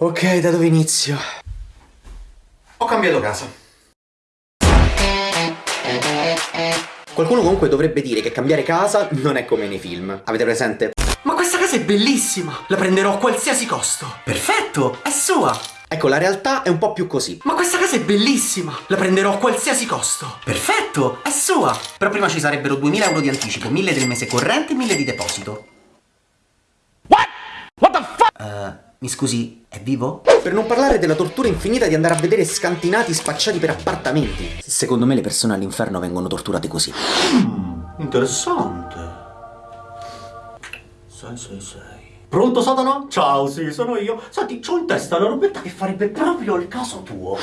Ok, da dove inizio? Ho cambiato casa. Qualcuno comunque dovrebbe dire che cambiare casa non è come nei film. Avete presente? Ma questa casa è bellissima! La prenderò a qualsiasi costo! Perfetto! È sua! Ecco, la realtà è un po' più così. Ma questa casa è bellissima! La prenderò a qualsiasi costo! Perfetto! È sua! Però prima ci sarebbero 2000 euro di anticipo, 1000 del mese corrente e 1000 di deposito. Mi scusi, è vivo? Per non parlare della tortura infinita di andare a vedere scantinati spacciati per appartamenti. Secondo me le persone all'inferno vengono torturate così. Mm, interessante. 666. Pronto Satana? Ciao, sì, sono io. Senti, c'ho in testa una robetta che farebbe proprio il caso tuo.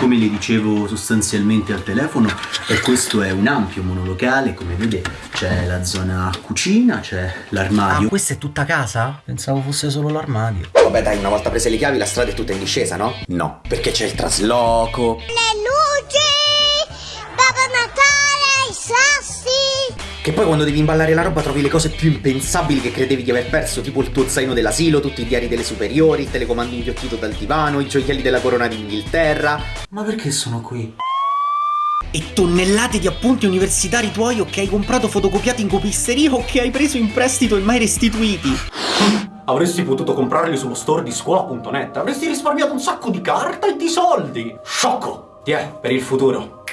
Come gli dicevo sostanzialmente al telefono, e questo è un ampio monolocale, come vede c'è la zona cucina, c'è l'armadio. Ah, questa è tutta casa? Pensavo fosse solo l'armadio. Vabbè dai, una volta prese le chiavi la strada è tutta in discesa, no? No, perché c'è il trasloco. Le luci! Babbo Natale, i sassi! Che poi quando devi imballare la roba trovi le cose più impensabili che credevi di aver perso, tipo il tuo zaino dell'asilo, tutti i diari delle superiori, il telecomando inghiottito dal divano, i gioielli della corona d'Inghilterra. Ma perché sono qui? E tonnellate di appunti universitari tuoi o che hai comprato fotocopiati in copisteria o che hai preso in prestito e mai restituiti. Avresti potuto comprarli sullo store di scuola.net, avresti risparmiato un sacco di carta e di soldi. Sciocco! Tiè, per il futuro.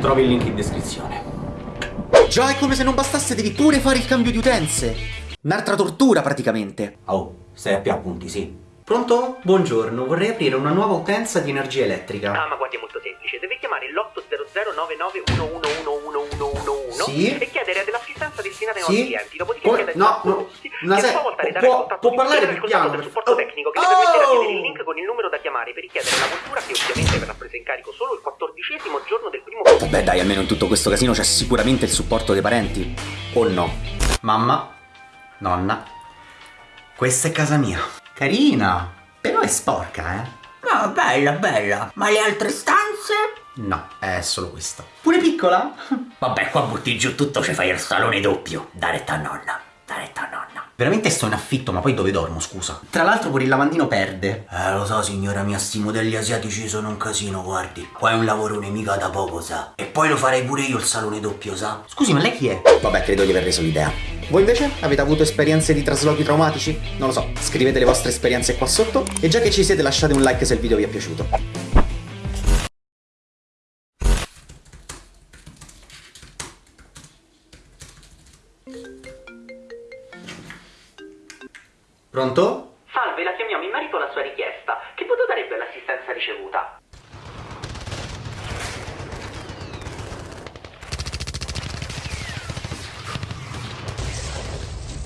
Trovi il link in descrizione. Già, è come se non bastasse, devi pure fare il cambio di utenze. Un'altra tortura, praticamente. Oh, stai a più appunti, sì. Pronto? Buongiorno, vorrei aprire una nuova utenza di energia elettrica. Ah, ma guardi, è molto semplice. Deve chiamare l'800 sì? e chiedere dell'assistenza destinata ai sì? nostri clienti. Dopodiché Poi- chiedere no, no, una se- può- può di parlare più piano, del supporto per- tecnico che le permetterà di Oh! avere il link con il numero da chiamare per richiedere la cultura che ovviamente verrà presa in carico solo il quattordicesimo giorno del primo mese. Vabbè dai, almeno in tutto questo casino c'è sicuramente il supporto dei parenti. O no? Mamma, nonna, questa è casa mia. Carina, però è sporca, eh? No, bella, bella. Ma le altre stanze? No, è solo questa. Pure piccola? Vabbè, qua butti giù tutto, ci fai il salone doppio. Da retta a nonna, da retta a nonna. Veramente sto in affitto, ma poi dove dormo, scusa? Tra l'altro pure il lavandino perde. Eh, lo so, signora mia, sti modelli asiatici sono un casino, guardi. Qua è un lavorone mica da poco, sa. E poi lo farei pure io il salone doppio, sa. Scusi, ma lei chi è? Vabbè, credo di aver reso l'idea. Voi invece avete avuto esperienze di traslochi traumatici? Non lo so, scrivete le vostre esperienze qua sotto e già che ci siete lasciate un like se il video vi è piaciuto. Pronto? Salve, la chiamiamo in merito alla sua richiesta. Che voto darebbe l'assistenza ricevuta?